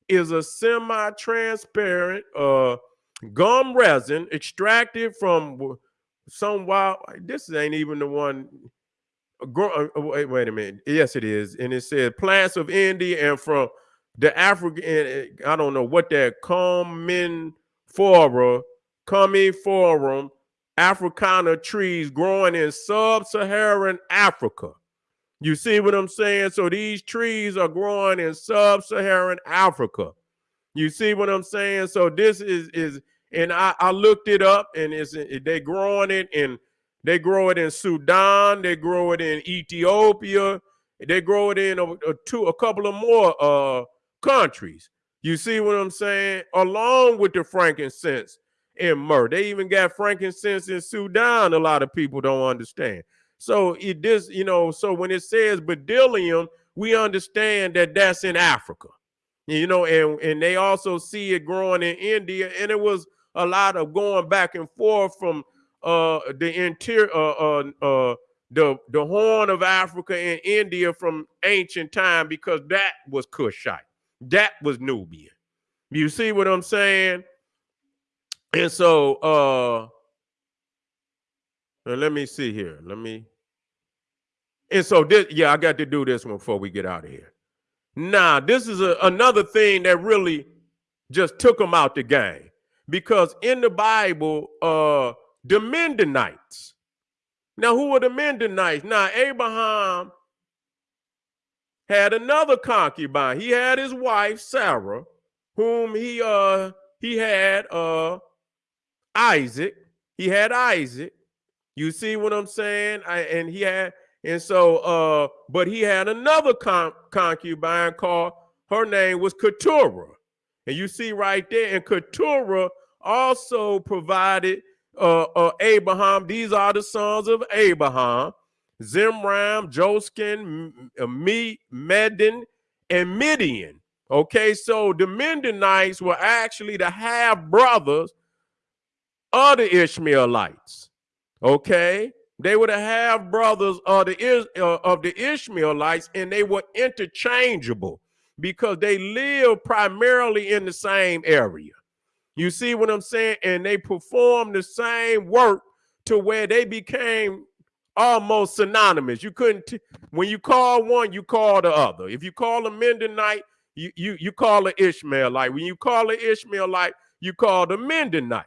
is a semi-transparent uh, gum resin extracted from some wild. This ain't even the one. Uh, uh, wait, wait a minute. Yes, it is, and it says plants of India and from the African. I don't know what that common Fora, Forum, Africana trees growing in sub-Saharan Africa. You see what I'm saying? So these trees are growing in sub-Saharan Africa. You see what I'm saying? So this is is and I, I looked it up and it's they growing it in they grow it in Sudan, they grow it in Ethiopia, they grow it in a, a two a couple of more uh countries. You see what I'm saying? Along with the frankincense and myrrh. They even got frankincense in Sudan. A lot of people don't understand. So it this, you know, so when it says bdellium, we understand that that's in Africa. You know, and and they also see it growing in India, and it was a lot of going back and forth from uh the interior uh, uh uh the the horn of Africa and India from ancient time because that was Cushite. That was Nubian. You see what I'm saying? And so uh let me see here. Let me and so this, yeah, I got to do this one before we get out of here. Now, this is a, another thing that really just took them out the game because in the Bible, uh, the Midianites. Now, who were the Midianites? Now, Abraham had another concubine. He had his wife Sarah, whom he uh he had uh Isaac. He had Isaac. You see what I'm saying? I, and he had and so uh but he had another con- concubine called her name was Keturah. And you see right there, and Keturah also provided uh, uh, Abraham. These are the sons of Abraham: Zimran, Joskin, Me, Medin, and Midian. Okay, so the Midianites were actually the half brothers of the Ishmaelites. Okay, they were the half brothers of the uh, of the Ishmaelites, and they were interchangeable because they lived primarily in the same area. You see what I'm saying? And they performed the same work to where they became almost synonymous. You couldn't when you call one, you call the other. If you call a Midianite, you you you call an Ishmaelite. When you call an Ishmaelite, you call the Midianite.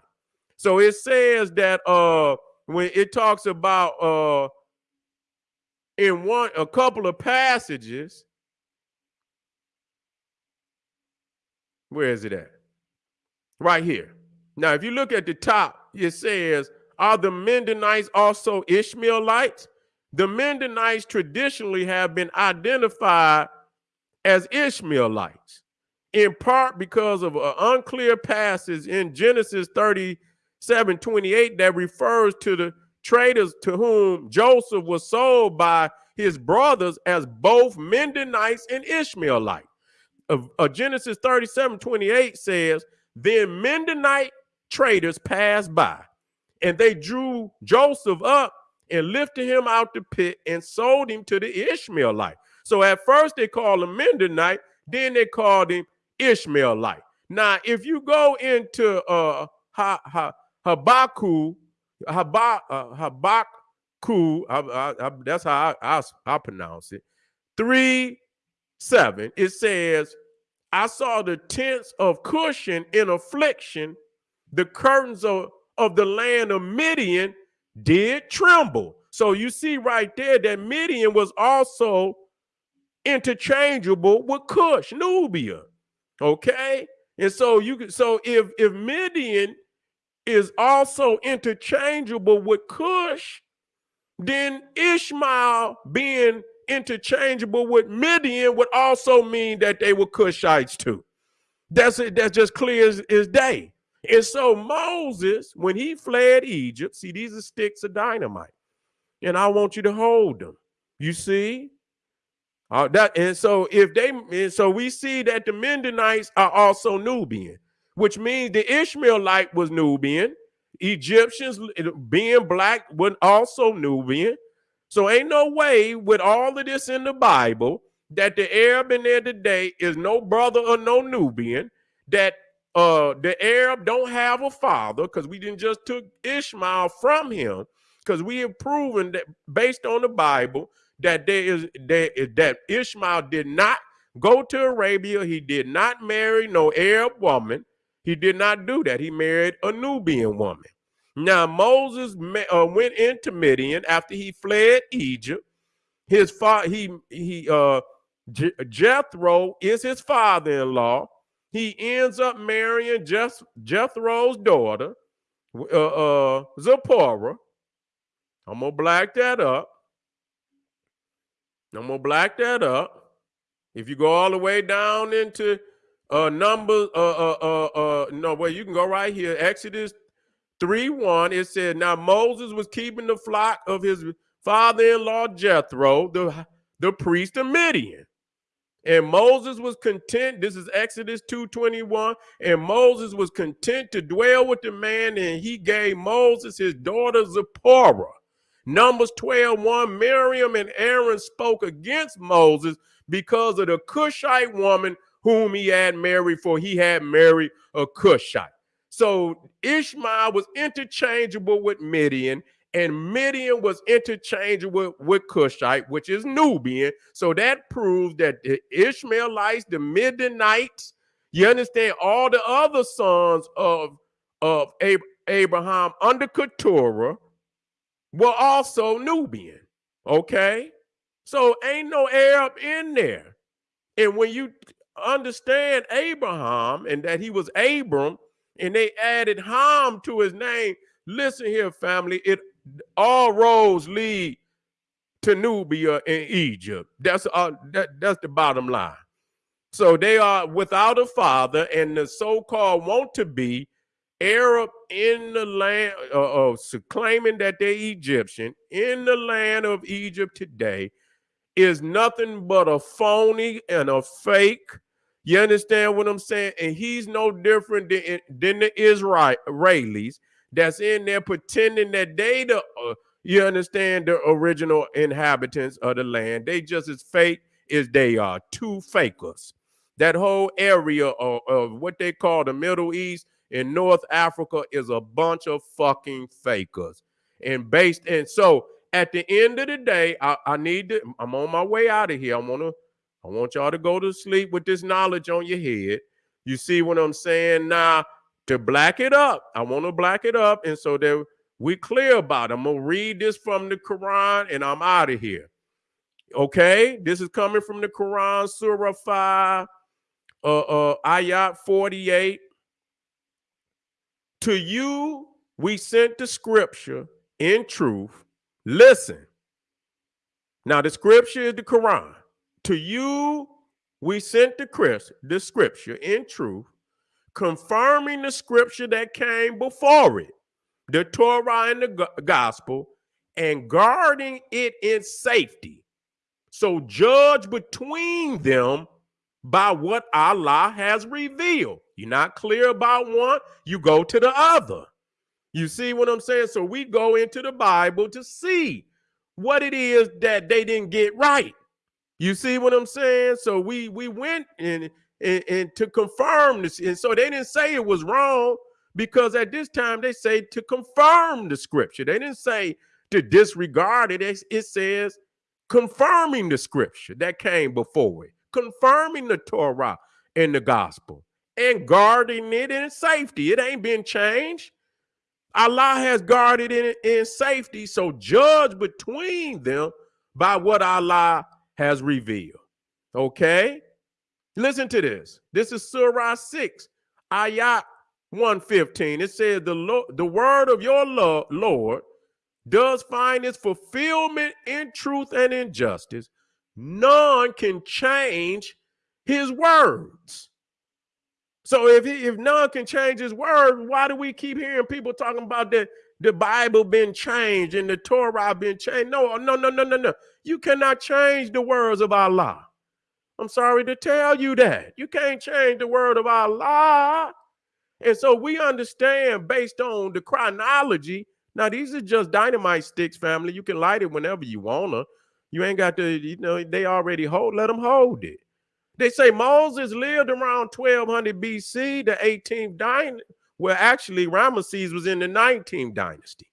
So it says that uh when it talks about uh in one a couple of passages where is it at? Right here. Now if you look at the top it says are the midianites also ishmaelites? The midianites traditionally have been identified as ishmaelites in part because of an unclear passage in genesis 30 728 that refers to the traders to whom Joseph was sold by his brothers as both Midianites and Ishmaelites. Uh, Genesis 37 28 says, Then Midianite traders passed by, and they drew Joseph up and lifted him out the pit and sold him to the Ishmaelite. So at first they called him Midianite, then they called him Ishmaelite. Now, if you go into uh, ha, ha, Habakkuk, Habak, uh, Habakkuk, I, I, I, that's how I, I, pronounce it. Three, seven, it says, I saw the tents of Cushan in affliction, the curtains of, of the land of Midian did tremble. So you see right there that Midian was also interchangeable with Cush, Nubia. Okay. And so you can so if if Midian is also interchangeable with Cush, then Ishmael being interchangeable with Midian would also mean that they were Cushites too. That's it. That's just clear as, as day. And so Moses, when he fled Egypt, see, these are sticks of dynamite, and I want you to hold them. You see, uh, that and so if they and so we see that the Midianites are also Nubian which means the Ishmaelite was Nubian. Egyptians being black was also Nubian. So ain't no way with all of this in the Bible that the Arab in there today is no brother or no Nubian, that uh the Arab don't have a father, because we didn't just took Ishmael from him, because we have proven that based on the Bible that there is that, that Ishmael did not go to Arabia, he did not marry no Arab woman. He did not do that. He married a Nubian woman. Now, Moses uh, went into Midian after he fled Egypt. His father, he, he, uh, Jethro is his father in law. He ends up marrying Jeth- Jethro's daughter, uh, uh, Zipporah. I'm to black that up. I'm to black that up. If you go all the way down into uh numbers, uh uh uh uh no, well, you can go right here. Exodus 3 1. It said, Now Moses was keeping the flock of his father-in-law Jethro, the, the priest of Midian. And Moses was content. This is Exodus 2:21. And Moses was content to dwell with the man, and he gave Moses his daughter Zipporah. Numbers 12, 1, Miriam and Aaron spoke against Moses because of the Cushite woman whom he had married, for he had married a Cushite. So Ishmael was interchangeable with Midian, and Midian was interchangeable with Cushite, which is Nubian. So that proves that the Ishmaelites, the Midianites, you understand, all the other sons of, of Abraham under Keturah were also Nubian. Okay? So ain't no Arab in there. And when you understand Abraham and that he was Abram, and they added Ham to his name, listen here, family, it all roads lead to Nubia in Egypt. That's uh, that, that's the bottom line. So they are without a father, and the so-called want to be Arab in the land, uh, uh, claiming that they're Egyptian in the land of Egypt today, is nothing but a phony and a fake. You understand what I'm saying? And he's no different than, than the Israelis that's in there pretending that they the uh, you understand the original inhabitants of the land. They just as fake as they are. Two fakers. That whole area of, of what they call the Middle East and North Africa is a bunch of fucking fakers. And based and so at the end of the day, I, I need to. I'm on my way out of here. I want to. I want y'all to go to sleep with this knowledge on your head. You see what I'm saying? Now, to black it up. I want to black it up. And so that we clear about it. I'm to read this from the Quran and I'm out of here. Okay. This is coming from the Quran, Surah 5, uh, uh, Ayat 48. To you, we sent the scripture in truth. Listen. Now, the scripture is the Quran. To you, we sent the, the scripture in truth confirming the scripture that came before it, the Torah and the gospel, and guarding it in safety. So judge between them by what Allah has revealed. You're not clear about one, you go to the other. You see what I'm saying? So we go into the Bible to see what it is that they didn't get right. You see what I'm saying? So we we went and and, and to confirm this. And so they didn't say it was wrong because at this time they say to confirm the scripture. They didn't say to disregard it. It, it says confirming the scripture that came before it, confirming the Torah and the gospel, and guarding it in safety. It ain't been changed. Allah has guarded it in, in safety. So judge between them by what Allah has revealed. Okay? Listen to this. This is Surah 6, Ayat 115. It says, the, Lord, the word of your Lord does find its fulfillment in truth and in justice. None can change his words. So if he, if none can change his words, why do we keep hearing people talking about the, the Bible been changed and the Torah been changed? No, no, no, no, no, no. You cannot change the words of Allah. I'm sorry to tell you that. You can't change the word of Allah. And so we understand based on the chronology. Now, these are just dynamite sticks, family. You can light it whenever you want to. You ain't got to, you know, they already hold, let them hold it. They say Moses lived around 1200 BC, the 18th dynasty. Well, actually, Ramesses was in the 19th dynasty.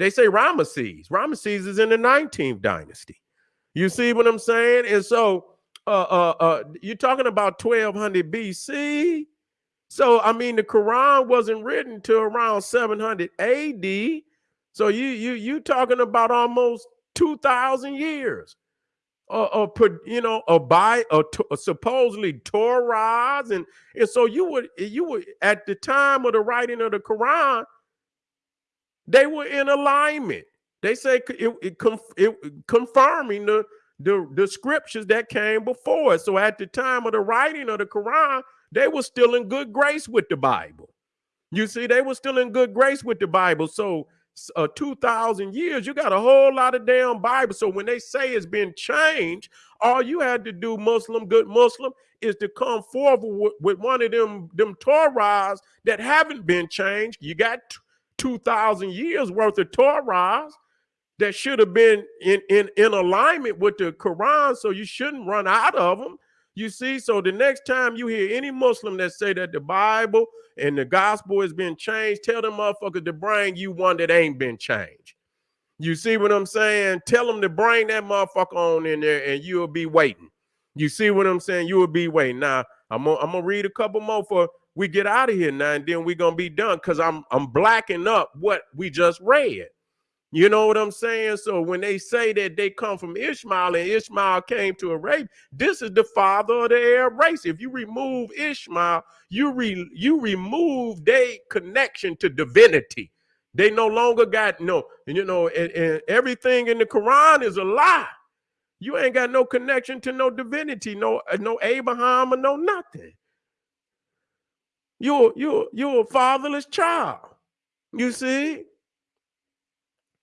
They say Ramesses. Ramesses is in the 19th dynasty. You see what I'm saying? And so uh, uh, uh, you're talking about 1200 BC. So, I mean, the Quran wasn't written to around 700 AD. So you you you talking about almost 2,000 years of, uh, you know, a by a, a supposedly Torahs, and and so you would you would at the time of the writing of the Quran, they were in alignment. They say it, it, it confirming the the, the scriptures that came before it. So at the time of the writing of the Quran, they were still in good grace with the Bible. You see, they were still in good grace with the Bible. So uh, 2,000 years, you got a whole lot of damn Bible. So when they say it's been changed, all you had to do, Muslim, good Muslim, is to come forward with, with one of them, them Torahs that haven't been changed. You got 2,000 years worth of Torahs that should have been in, in, in alignment with the Quran, so you shouldn't run out of them. You see, so the next time you hear any Muslim that say that the Bible and the gospel has been changed, tell them motherfuckers to bring you one that ain't been changed. You see what I'm saying? Tell them to bring that motherfucker on in there and you'll be waiting. You see what I'm saying? You will be waiting. Now, I'm gonna, I'm gonna read a couple more for we get out of here now, and then we're gonna be done because I'm I'm blacking up what we just read. You know what I'm saying? So when they say that they come from Ishmael and Ishmael came to Arabia, this is the father of the Arab race. If you remove Ishmael, you re, you remove their connection to divinity. They no longer got no, and you know, and, and everything in the Quran is a lie. You ain't got no connection to no divinity, no no Abraham or no nothing. You're you're you're a fatherless child. You see?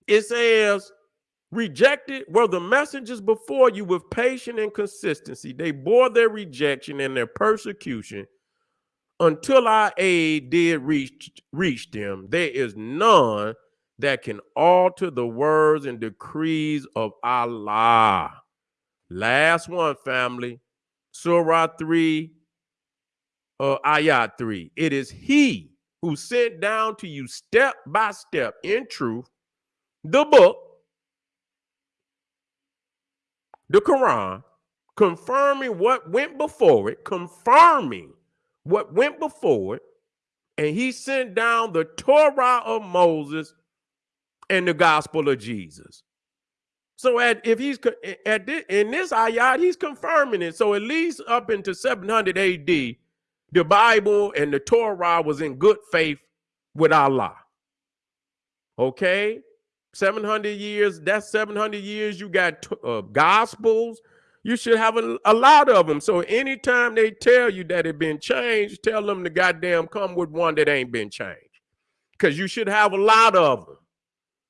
It says, rejected were the messengers before you with patience and consistency. They bore their rejection and their persecution until our aid did reach, reach them. There is none that can alter the words and decrees of Allah. Last one, family. Surah 3, uh, Ayat 3. It is He who sent down to you step by step in truth the book, the Quran, confirming what went before it, confirming what went before it, and he sent down the Torah of Moses and the gospel of Jesus. So at if he's at this, in this ayat, he's confirming it. So at least up into 700 AD, the Bible and the Torah was in good faith with Allah. Okay, 700 years, that's 700 years. You got uh, gospels. You should have a, a, lot of them. So anytime they tell you that it been changed, tell them to goddamn come with one that ain't been changed. Because you should have a lot of them.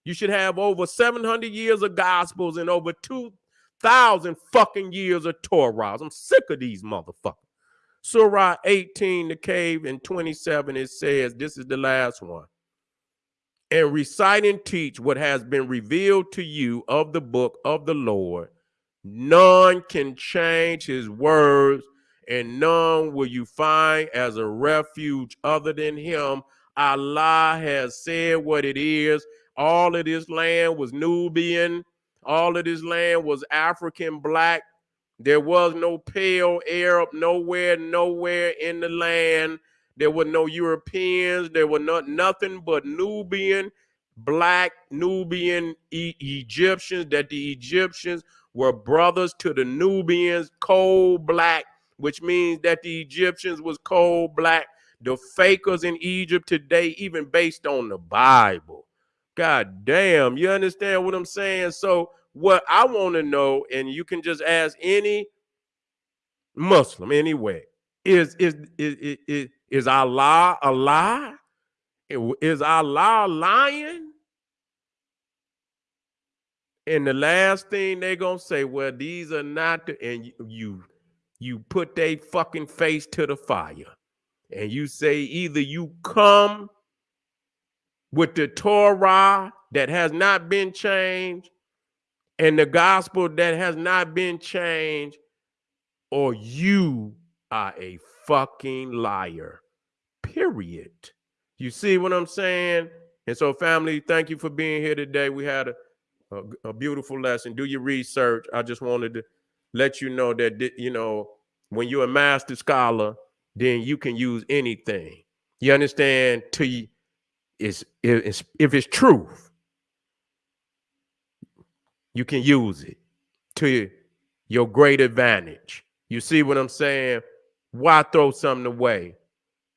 You should have over 700 years of gospels and over 2,000 fucking years of Torahs. I'm sick of these motherfuckers. Surah 18, the cave, and 27, it says, this is the last one and recite and teach what has been revealed to you of the book of the Lord. None can change his words, and none will you find as a refuge other than him. Allah has said what it is. All of this land was Nubian, all of this land was African black. There was no pale Arab nowhere, nowhere in the land. There were no Europeans. There were not nothing but Nubian, black Nubian e Egyptians. That the Egyptians were brothers to the Nubians, cold black, which means that the Egyptians was cold black. The fakers in Egypt today, even based on the Bible. God damn, you understand what I'm saying? So, what I want to know, and you can just ask any Muslim anyway, is is is is, is Allah a lie? Is Allah lying? And the last thing they're gonna say, well, these are not the, and you, you put their fucking face to the fire and you say either you come with the Torah that has not been changed and the gospel that has not been changed, or you are a fucking liar. Period. You see what I'm saying? And so, family, thank you for being here today. We had a, a, a beautiful lesson. Do your research. I just wanted to let you know that, you know, when you're a master scholar, then you can use anything. You understand? To it's if it's truth, you can use it to your great advantage. You see what I'm saying? Why throw something away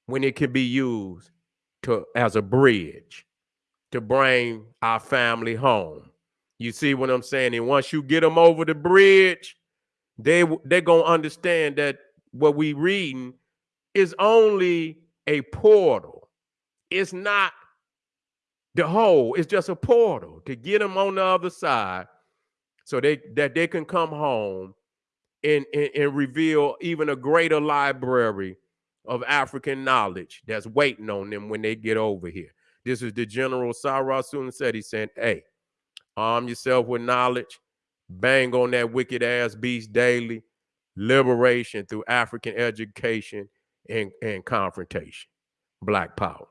when it can be used to as a bridge to bring our family home? You see what I'm saying? And once you get them over the bridge, they they're gonna understand that what we reading is only a portal. It's not the whole. It's just a portal to get them on the other side, so they that they can come home and, and, and reveal even a greater library of African knowledge that's waiting on them when they get over here. This is the General Sarah Soon said he said, hey, arm yourself with knowledge, bang on that wicked ass beast daily, liberation through African education and, and confrontation. Black power.